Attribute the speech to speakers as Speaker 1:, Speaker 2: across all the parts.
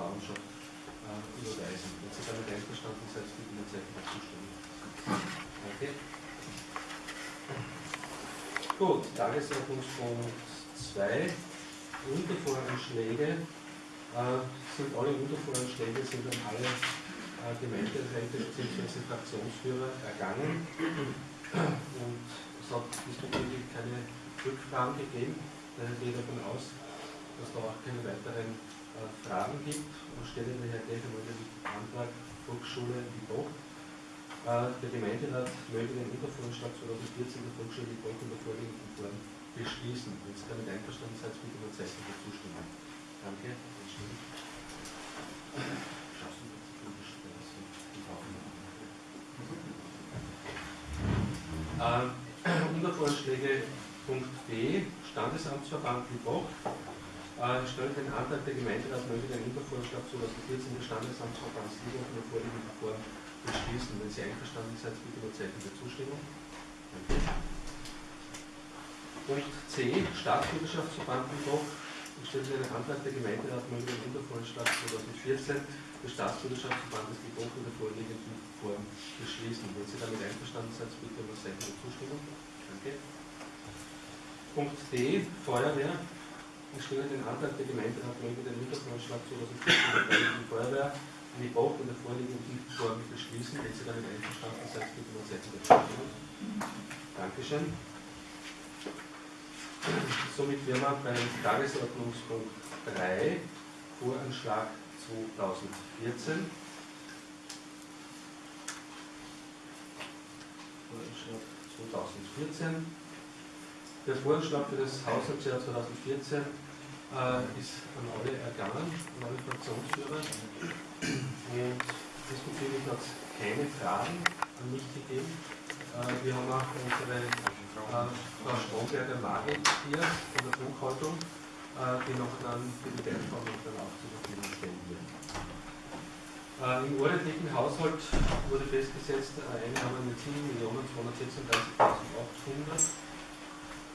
Speaker 1: Bauernschaft äh, überweisen. Wenn Sie damit einverstanden seid, bitte mir Zeichen der Zustimmung. Okay. Gut, Tagesordnungspunkt 2. Untervoranschläge äh, sind alle Untervoranschläge sind an alle äh, Gemeinderäte bzw. Fraktionsführer ergangen und es hat diesbezüglich keine Rückfragen gegeben. Daher gehe ich davon aus, dass da auch keine weiteren Fragen gibt und stelle daher gleich einmal den Antrag Volksschule Liboch. Äh, der Gemeinderat möge den Untervorschlag 2014 der Volksschule Liboch in der vorliegenden Form beschließen. Wenn Sie damit einverstanden seid, bitte um ein Zeichen der Zustimmung. Danke. Ähm, Untervorschläge Punkt B, Standesamtsverband Liboch. Äh, stellt den Antrag der Gemeinderat möge den Untervorschlag 2014 des Standesamtsverbands Liboch in der vorliegenden Form beschließen. Wenn Sie einverstanden seid, bitte über Zeichen der Zustimmung. Danke. Punkt C, Staatsbürgerschaftsverband Liboch. Ich stelle den Antrag der Gemeinderat möge den Untervorschlag 2014 des Staatsbürgerschaftsverbandes Liboch in der vorliegenden Form beschließen. Wenn Sie damit einverstanden sind, bitte um Zeichen der Zustimmung. Danke. Punkt D, Feuerwehr. Ich stelle den Antrag der Gemeinderat möge den Untervorschlag 2014 der Feuerwehr in die Bauch in der vorliegenden Form beschließen. Wenn Sie damit einverstanden sind, bitte um Zeichen der Zustimmung. Dankeschön. Somit wären wir beim Tagesordnungspunkt 3, Voranschlag 2014. Voranschlag 2014. Der Voranschlag für das Haushaltsjahr 2014 äh, ist an alle ergangen, an alle Fraktionsführer. Und diesbezüglich hat es keine Fragen an mich gegeben. Äh, wir haben auch unsere äh, Frau Stromberger Magel hier von der Buchhaltung, äh, die noch dann für die Beantwortung dann auch zur Verfügung stellen wird. Im ordentlichen Haushalt wurde festgesetzt, Einnahmen mit 7.236.800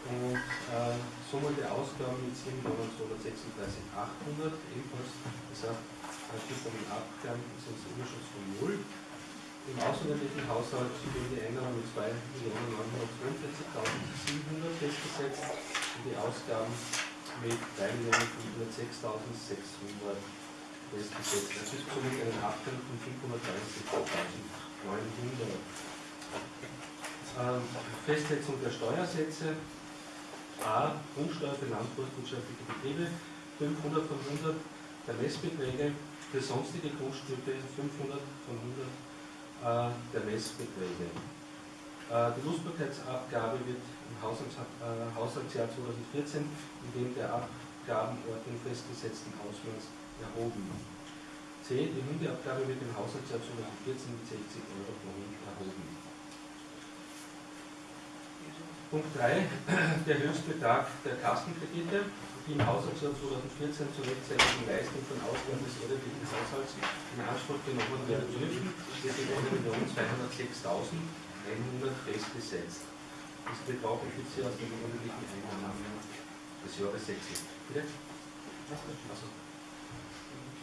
Speaker 1: und äh, Summe der Ausgaben mit 7.236.800 ebenfalls gesagt, äh, gibt einen Abgang, das ist ein Überschuss von 0. Im außerordentlichen Haushalt wurden die Einnahmen mit 2.942.700 festgesetzt und die Ausgaben mit 3.506.600 festgesetzt. Das ist somit ein Abgang von 530.900. Ähm, Festsetzung der Steuersätze. A. Grundsteuer für landwirtschaftliche Betriebe 500 von 100 der Messbeträge, für sonstige Grundstücke 500 von 100 äh, der Messbeträge. Äh, die Lustbarkeitsabgabe wird im äh, Haushaltsjahr 2014 in dem der Abgabenordnung festgesetzten Ausmaß erhoben. C. Die Hundeabgabe wird im Haushaltsjahr 2014 mit 60 Euro pro Hund erhoben. Punkt 3. Der Höchstbetrag der Kassenkredite die im Haushaltsjahr 2014 zur rechtzeitigen Leistung von Ausgaben des ordentlichen Haushalts in Anspruch genommen werden dürfen, wird in 1.206.100 festgesetzt. Das Betrag ergibt sich aus den ordentlichen Einnahmen des Jahres 6. Bitte? Also,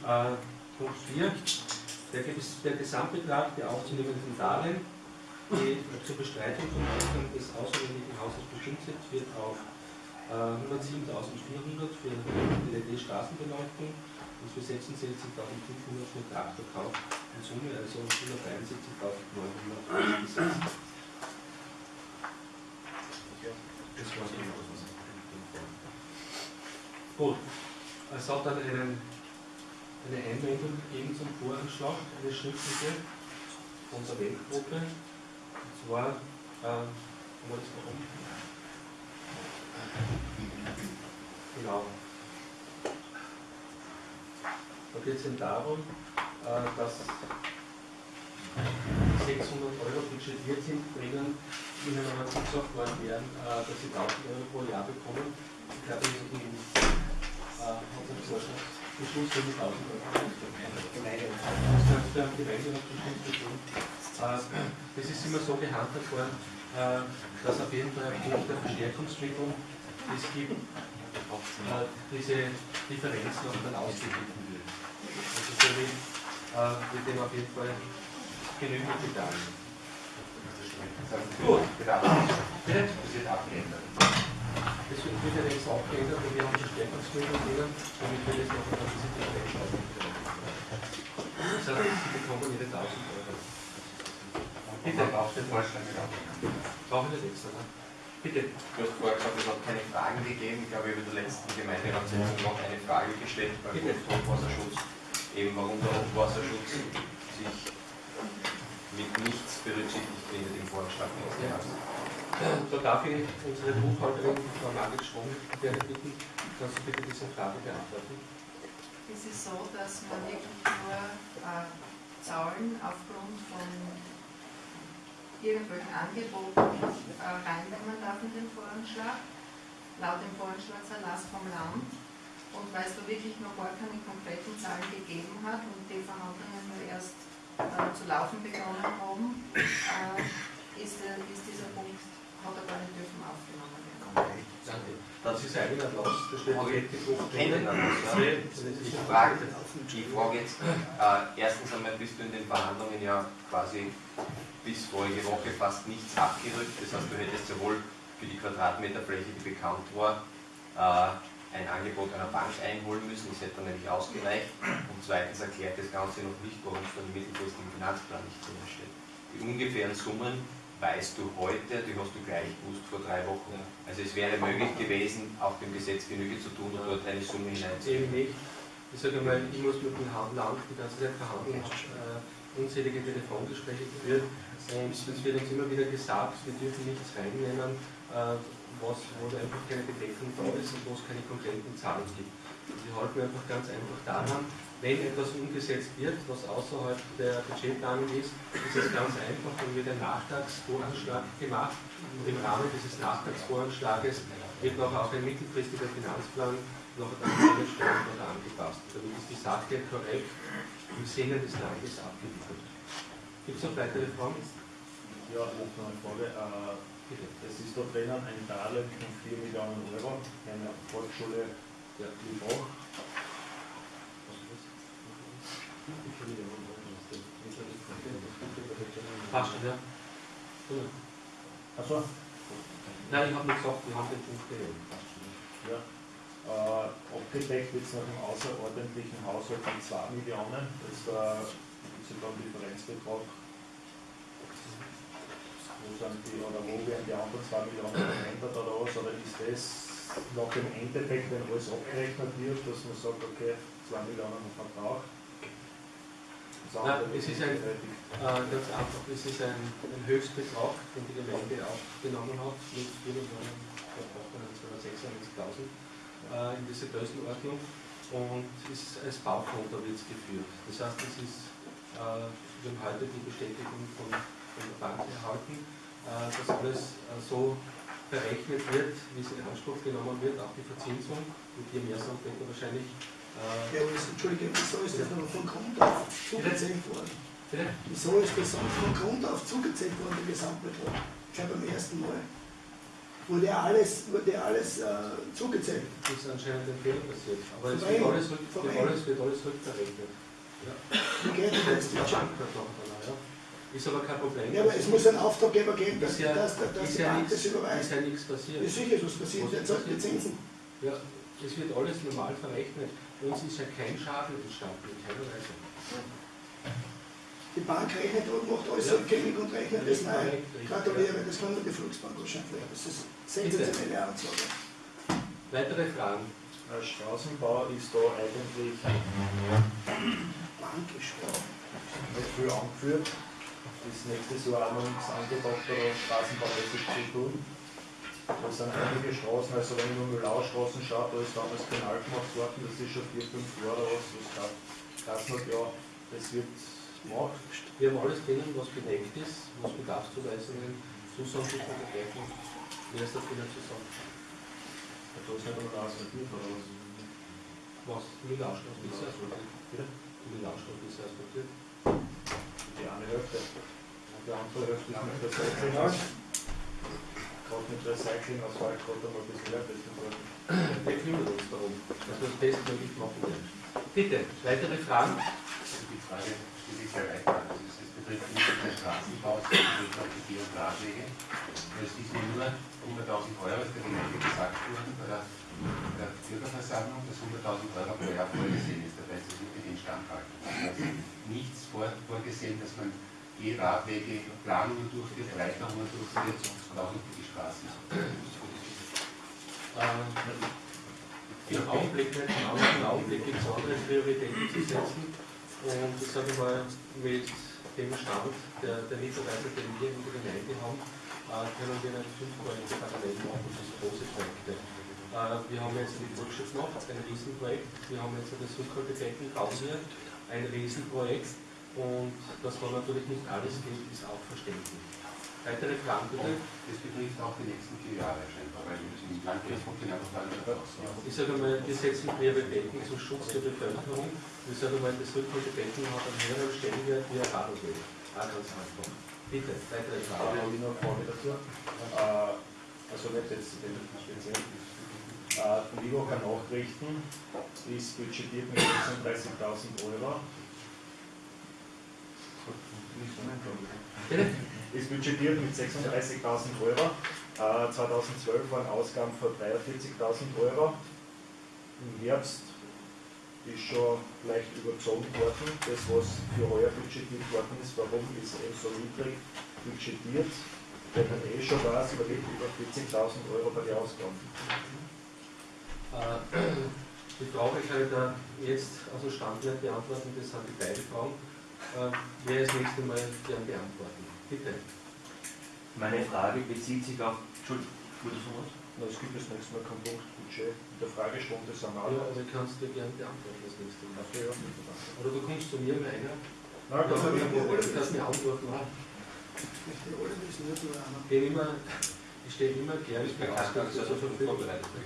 Speaker 1: äh, Punkt 4. Der, der Gesamtbetrag der aufzunehmenden Darlehen, die zur Bestreitung von Ausgaben des außerordentlichen Haushalts bestimmt sind, wird auf 107.400 für LED-Straßenbeleuchtung und für 66.500 für Traktorkauf. In Summe also 173.900 gesetzt. Das war es genau. Gut, es hat dann einen, eine Einwendung gegeben zum Voranschlag, eine schriftliche von der Weltgruppe. Und zwar, äh, haben wir das noch Genau. Da geht es eben darum, äh, dass 600 Euro budgetiert sind, drinnen ihnen aber zugesagt worden wären, äh, dass sie 1000 Euro pro Jahr bekommen. Ich glaube, in äh, unserem Vorschlagsbeschluss für die 1000 Euro. Das ist immer so gehandhabt worden, dass auf jeden Fall aufgrund der Verstärkungsmittel, es gibt, äh, diese Differenz noch dann ausgeglichen wird. Also somit äh, wird dem auf jeden Fall Genüge getan. Gut. Bitte? Das wird abgeändert. Das wird wieder nichts abgeändert und wir haben Verstärkungsmittel drinnen, damit wir das noch auf diese Differenz Das heißt, Sie bekommen Ihre 1000 Euro. Bitte. Braucht den Vorschlag. Brauchen wir nicht extra, ne? Bitte.
Speaker 2: Du hast vorher gesagt, es hat keine Fragen gegeben. Ich glaube, über der letzten Gemeinderatssitzung noch eine Frage gestellt beim Hochwasserschutz. Eben warum der Hochwasserschutz sich mit nichts berücksichtigt findet im Vorschlag.
Speaker 1: Ja. Da darf ich unsere Buchhalterin, Frau Margit Schwung, bitten, kannst du bitte diese Frage beantworten?
Speaker 3: Es ist so, dass man wirklich nur äh, Zahlen aufgrund von irgendwelchen Angeboten äh, reinnehmen darf in den Voranschlag, laut dem Voranschlagserlass vom Land. Und weil es da wirklich noch gar keine konkreten Zahlen gegeben hat und die Verhandlungen nur erst äh, zu laufen begonnen haben, äh, ist, ist, dieser Punkt, hat er gar nicht dürfen aufgenommen werden.
Speaker 1: Danke. Das ist eigentlich ein Los, da steht
Speaker 2: Ich frage, ich frage jetzt, äh, erstens einmal bist du in den Verhandlungen ja quasi bis vorige Woche fast nichts abgerückt. Das heißt, du hättest sowohl für die Quadratmeterfläche, die bekannt war, äh, ein Angebot einer Bank einholen müssen. Das hätte dann nämlich ausgereicht. Und zweitens erklärt das Ganze noch nicht, warum es von dem mittelfristigen Finanzplan nicht drin steht. Die ungefähren Summen weißt du heute, die hast du gleich gewusst vor drei Wochen. Also es wäre möglich gewesen, auch dem Gesetz Genüge zu tun und dort eine Summe hineinzunehmen.
Speaker 1: Eben nicht. Ich sage mal, ich muss mit dem Land die ganze Zeit verhandeln, äh, unzählige Telefongespräche geführt und es wird uns immer wieder gesagt, wir dürfen nichts reinnehmen, äh, was, wo einfach keine Bedeckung da ist und wo es keine konkreten Zahlen gibt. Wir halten einfach ganz einfach daran, wenn etwas umgesetzt wird, was außerhalb der Budgetplanung ist, ist es ganz einfach, dann wird ein Nachtragsvoranschlag gemacht und im Rahmen dieses Nachtragsvoranschlages wird noch auch ein mittelfristiger Finanzplan noch an einen Stellen angepasst. Damit ist die Sache korrekt im Sinne des Landes abgewickelt. Gibt es noch weitere Fragen?
Speaker 4: Ja, noch eine Frage. Äh, es ist da drinnen ein Darlehen von 4 Millionen Euro, eine Volksschule der Liebach.
Speaker 1: Passt, ja.
Speaker 4: Achso?
Speaker 1: Nein, ich habe nicht gesagt, wir haben den Punkt gehört.
Speaker 4: Ja. Äh, abgedeckt wird es nach dem außerordentlichen Haushalt von 2 Millionen. Das ist der sogar einen Differenzbetrag. Wo sind die, oder wo werden die anderen 2 Millionen verändert oder was? Oder ist das nach dem Endeffekt, wenn alles abgerechnet wird, dass man sagt, okay, 2 Millionen Verbrauch?
Speaker 1: Nein, es ist ein, äh, ganz einfach, es ist ein, ein Höchstbetrag, den die Gemeinde aufgenommen hat, mit 4 Millionen, 296.000 äh, in dieser Größenordnung und ist als Baukonto wird es geführt. Das heißt, es ist äh, wir haben heute die Bestätigung von, von der Bank erhalten, äh, dass alles äh, so berechnet wird, wie es in Anspruch genommen wird, auch die Verzinsung, mit dir mehr Sandbecker wahrscheinlich.
Speaker 5: Ja, aber das, Entschuldige, wieso ist das noch von Grund auf zugezählt worden?
Speaker 1: Bitte?
Speaker 5: Wieso ist das von Grund auf zugezählt worden, der Gesamtbetrag? Gleich beim ersten Mal. Wurde alles, wurde alles äh, zugezählt.
Speaker 1: Das ist anscheinend ein Fehler passiert. Aber es wird alles, wird, alles, wird alles rückverrechnet. Ja.
Speaker 5: Wie geht das?
Speaker 1: Die Bank hat noch ja. Ist aber kein Problem.
Speaker 5: Ja, aber es muss einen Auftraggeber geben, dass,
Speaker 1: ja,
Speaker 5: dass, dass, dass die
Speaker 1: ja
Speaker 5: Bank das überweist.
Speaker 1: Ist ja nichts passiert.
Speaker 5: Ist sicher was passiert, der zahlt die Zinsen.
Speaker 1: Ja, es wird alles normal verrechnet. Uns ist ja kein Schaden entstanden, in keiner Weise.
Speaker 5: Die Bank rechnet und macht alles ja. rückgängig und rechnet das neu. Gratuliere, das kann nur die Volksbank wahrscheinlich. Das ist sensationelle Ansage.
Speaker 1: Weitere Fragen?
Speaker 4: Straßenbau ist da eigentlich nicht viel angeführt. Das nächste Jahr auch noch nichts angedacht, oder straßenbaumäßig zu tun. Da sind einige Straßen, also wenn nur Müllaustraßen schaue, da ist damals Kanal gemacht worden, das ist schon vier, fünf Jahre oder was, das hat, ja, das wird gemacht.
Speaker 1: Wir haben alles drinnen, was bedeckt ist, was Bedarfszuweisungen, Zusagen von dergleichen. Wer ist dafür zu sagen?
Speaker 4: Da ist nicht einmal asphaltiert oder was?
Speaker 1: Was? Müllaustraßen ist asphaltiert. Bitte? Müllaustraßen ist asphaltiert.
Speaker 4: Die eine Hälfte.
Speaker 1: Und die andere Hälfte ist mit der Seite.
Speaker 4: Gerade mit Recycling aus Waldgrott einmal ein bisschen herrichten sollten.
Speaker 1: Wir kümmern uns darum, dass wir das bestmöglich machen werden. Bitte, weitere Fragen?
Speaker 6: Die Frage stelle ich sehr weit an. Das betrifft nicht den Straßenbau, sondern betrifft auch die Geh- und Radwege. Es ist nur 100.000 Euro, ist der Gemeinde gesagt worden bei der, Bürgerversammlung, dass 100.000 Euro pro Jahr vorgesehen ist. Das heißt, es wird nicht instand halten. Es ist nichts vor, vorgesehen, dass man Geh- Radwege Planungen durchführt, Erweiterungen durchführt und auch nicht die Straßen.
Speaker 1: Äh, Im Augenblick genau. Im Augenblick gibt es andere Prioritäten zu setzen. Und ich sage mal, mit dem Stand der, der Mitarbeiter, den wir in der Gemeinde haben, äh, können wir nicht fünf Projekte parallel machen, das sind große Projekte. Äh, wir haben jetzt die Volksschutznacht, ein Riesenprojekt. Wir haben jetzt das Rückhaltebecken Grausier, ein Riesenprojekt. Und dass da natürlich nicht alles geht, ist auch verständlich. Weitere Fragen bitte?
Speaker 6: Das betrifft auch die nächsten vier Jahre scheinbar, weil im Landkreis genau das Landwirtschaft aus.
Speaker 1: Ich sage mal, wir setzen Prioritäten zum Schutz der Bevölkerung. Ich sage mal, das Rückhaltebecken hat einen höheren Stellenwert wie. Auch ganz einfach. Bitte, weitere
Speaker 4: Da
Speaker 1: Fragen.
Speaker 4: habe ich noch eine Frage dazu. Äh, also nicht jetzt zu dem speziell. Äh, die Livocker Nachrichten ist budgetiert mit 36.000 Euro.
Speaker 1: Bitte?
Speaker 4: Ist budgetiert mit 36.000 Euro. Äh, 2012 waren Ausgaben von 43.000 Euro. Im Herbst ist schon leicht überzogen worden. Das, was für heuer budgetiert worden ist, warum ist eben so niedrig budgetiert? Weil man eh schon weiß, man liegt über 40.000 Euro bei den Ausgaben.
Speaker 1: Äh, Die Frage kann ich da jetzt aus dem Stand beantworten, das sind die beiden Fragen. Äh, Wer das nächste Mal gern beantworten? Bitte.
Speaker 7: Meine Frage bezieht sich auf. Entschuldigung, wurde was?
Speaker 4: Na, Es gibt das nächste Mal kein Punktbudget. In der Fragestunde sind
Speaker 1: Ja,
Speaker 4: alle.
Speaker 1: aber ich kann es dir gern beantworten das nächste Mal.
Speaker 4: Okay, ja, nicht.
Speaker 1: Oder du kommst zu mir mit einer.
Speaker 4: Na,
Speaker 1: Ja,
Speaker 4: gut.
Speaker 1: aber du kannst mir antworten.
Speaker 5: Nicht einer.
Speaker 1: Ich stehe immer, ich stehe immer gern für Ausgaben zur Verfügung.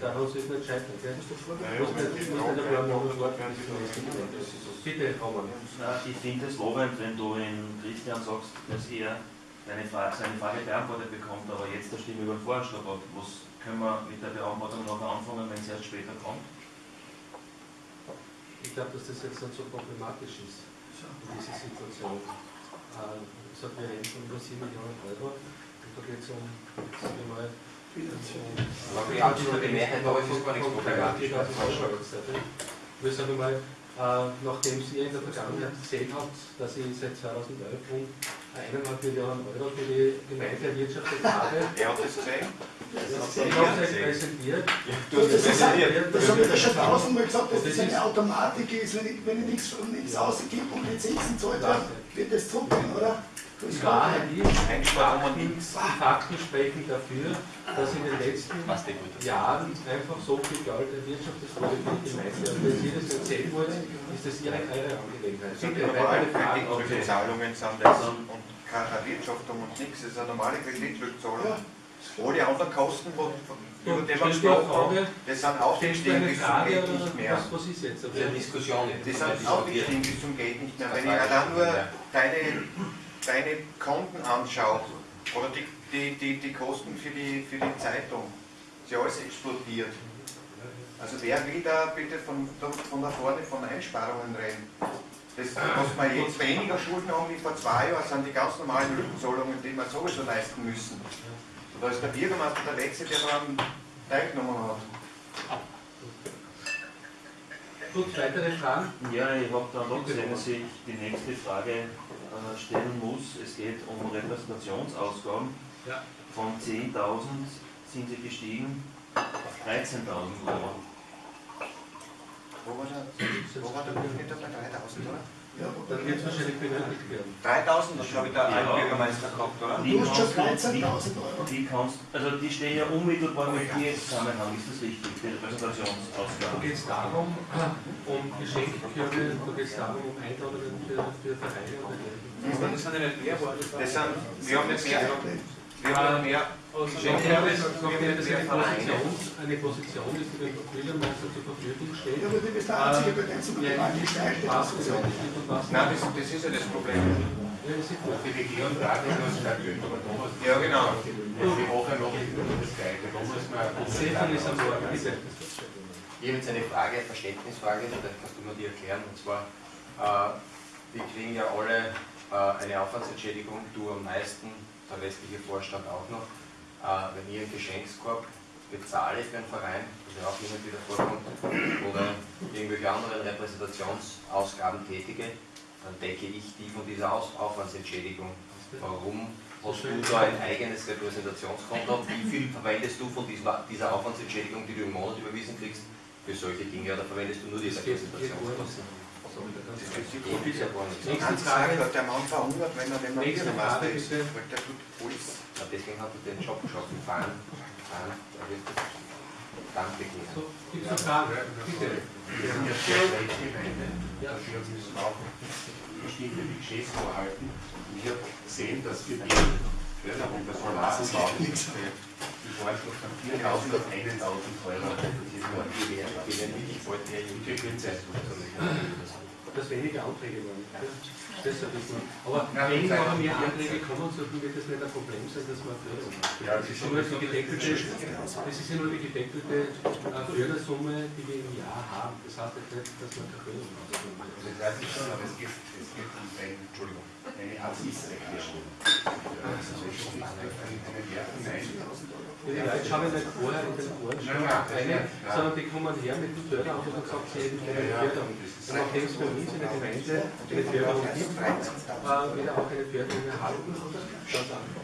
Speaker 1: Daran soll es nicht scheitern. Gell?
Speaker 5: Musst du
Speaker 1: Du
Speaker 5: vorbereiten.
Speaker 1: musst nicht, du musst nicht ein paar du das ist. Bitte, Roman.
Speaker 7: Ich finde es lobend, wenn du in Christian sagst, dass er deine Frage, seine Frage beantwortet bekommt, aber jetzt der Stimme über den Vorschlag hat. Was können wir mit der Beantwortung noch anfangen, wenn es erst später kommt?
Speaker 1: Ich glaube, dass das jetzt nicht so problematisch ist, diese Situation. Äh, Ich sage, wir reden von über 7 Millionen Euro. Und da geht es um, sagen wir mal.
Speaker 2: Aber die absolute Mehrheit, aber es ist gar nichts problematisch.
Speaker 1: Wir sagen mal, äh, nachdem Sie in der Vergangenheit gesehen habt, dass ich seit 2011 rund eineinhalb Millionen Euro für die Gemeinde erwirtschaftet habe,
Speaker 6: Er hat das gesehen?
Speaker 1: ich habe es euch präsentiert.
Speaker 2: Du hast
Speaker 5: Das,
Speaker 2: präsentiert.
Speaker 5: das habe ich ja schon tausendmal gesagt, dass das
Speaker 1: das
Speaker 5: eine
Speaker 1: ist-
Speaker 5: Automatik ist, wenn ich, wenn ich nichts, nichts ausgebe und die Zinsen zahlt wird das zurückgehen, oder? Das
Speaker 1: Die ist, die Fakten, die Fakten sprechen dafür, dass in den letzten
Speaker 2: die.
Speaker 1: Jahren einfach so viel Geld erwirtschaftet wurde für die Gemeinde. Und wenn Sie das erzählen wollen, ist das Ihre, eure Angelegenheit.
Speaker 6: sind ja normale. Kreditzahlungen sind das und keine Erwirtschaftung und nichts. Das ist eine normale Kreditrückzahlung.
Speaker 5: Ja.
Speaker 6: Alle anderen Kosten, wo, über die wir
Speaker 1: eine
Speaker 6: gesprochen haben, das sind
Speaker 1: du
Speaker 6: aufgestiegen
Speaker 1: eine
Speaker 6: bis zum
Speaker 1: oder
Speaker 6: nicht mehr.
Speaker 1: was, was ist jetzt?
Speaker 2: Der Diskussion.
Speaker 6: Die sind aufgestiegen bis zum Geht nicht mehr. Wenn ich allein nur deine, deine Konten anschaue, oder die, die, die, die Kosten für die, für die Zeitung, ist ja alles explodiert. Also wer will da bitte von, von da vorne von Einsparungen reden? Das, was wir jetzt weniger Schulden haben wie vor zwei Jahren, sind die ganz normalen Rückzahlungen, die wir sowieso leisten müssen. Da ist der Bürgermeister der Letzte, der daran teilgenommen hat.
Speaker 1: Gut, weitere Fragen?
Speaker 7: Ja, ich habe dann doch gesehen, dass ich die nächste Frage äh, stellen muss. Es geht um Repräsentationsausgaben.
Speaker 1: Ja.
Speaker 7: Von 10.000 sind sie gestiegen auf 13.000 Euro.
Speaker 6: Wo war der, wo war der Durchschnitt bei 3000, oder?
Speaker 5: Ja,
Speaker 1: Dann wird es wahrscheinlich benötigt werden.
Speaker 6: 3000, das glaube ich der
Speaker 7: Ja.
Speaker 6: Altbürgermeister gehabt, oder?
Speaker 7: Die
Speaker 5: Du hast schon
Speaker 7: kannst du-
Speaker 5: 13.000 Euro.
Speaker 7: Die kannst, also die stehen ja unmittelbar mit dir im Zusammenhang, ist das richtig, die Repräsentationsausgaben?
Speaker 1: Da geht es darum, um Geschenkkörbe, da geht es darum, um Einladungen für, für Vereine und
Speaker 6: Das sind ja nicht mehr Das sind, wir haben nicht mehr, wir haben mehr
Speaker 1: das eine Position, eine Position ist, die dem Bürgermeister zur Verfügung steht.
Speaker 5: Ja, aber du bist der Einzige,
Speaker 1: und was
Speaker 6: Nein, das, das ist ja das Problem.
Speaker 5: Die Regierung braucht ja nur da muss
Speaker 6: Ja, genau.
Speaker 5: Wir machen noch das Gleiche, da muss man
Speaker 1: Stefan ist am bitte.
Speaker 2: Ich habe jetzt eine Frage, eine Verständnisfrage, vielleicht kannst du mir die erklären. Und zwar, äh, wir kriegen ja alle äh, eine Aufwandsentschädigung, du am meisten, der restliche Vorstand auch noch. Äh, wenn ich einen Geschenkskorb bezahle für einen Verein, was ja auch immer wieder vorkommt, oder irgendwelche anderen Repräsentationsausgaben tätige, dann decke ich die von dieser Aus Aufwandsentschädigung. Warum hast du da ein eigenes Repräsentationskonto? Wie viel verwendest du von dieser, Aufwandsentschädigung, die du im Monat überwiesen kriegst, für solche Dinge? Oder verwendest du nur diese
Speaker 1: Das
Speaker 2: Das ja
Speaker 6: Ganz klar,
Speaker 1: Frage.
Speaker 6: der Mann verhungert, wenn er den
Speaker 1: Nächste Frage,
Speaker 6: ist. Weil der tut alles.
Speaker 2: Na, deswegen hat er den Job geschaffen. Fahren, fahren, da wird Dank begehen.
Speaker 1: So, gibt es noch Fragen? Bitte.
Speaker 5: Wir sind ja sehr schlecht Gemeinde. Dafür müssen wir auch bestimmte Budgets vorhalten. Und ich habe gesehen, dass für die Förderung der Solaranlagen die Vorschlag von 4.000 auf 1.000 Euro. Das ist nur
Speaker 2: Die werden, die werden wirklich bald mehr in die Zeit
Speaker 1: Dass weniger Anträge waren. Ja. Ein bisschen. Aber wenn noch mehr Anträge kommen, sollten wird das nicht ein Problem sein, dass man Förderung macht.
Speaker 5: Ja,
Speaker 1: Das ist ja nur die gedeckelte, das ist ja nur die gedeckelte äh, Fördersumme, die wir im Jahr haben. Das heißt jetzt nicht, dass man keine Förderung macht.
Speaker 5: Das weiß ich schon, aber es geht, es geht um ein, Entschuldigung, eine Absichtserklärung. Also.
Speaker 1: Die Leute schauen nicht vorher in den rein, sondern die kommen her mit dem Förderantrag und sagen, sie hätten gerne eine Förderung. Und nachdem es bei uns in der Gemeinde eine Förderung gibt, äh, wieder auch eine Förderung erhalten. Ganz einfach.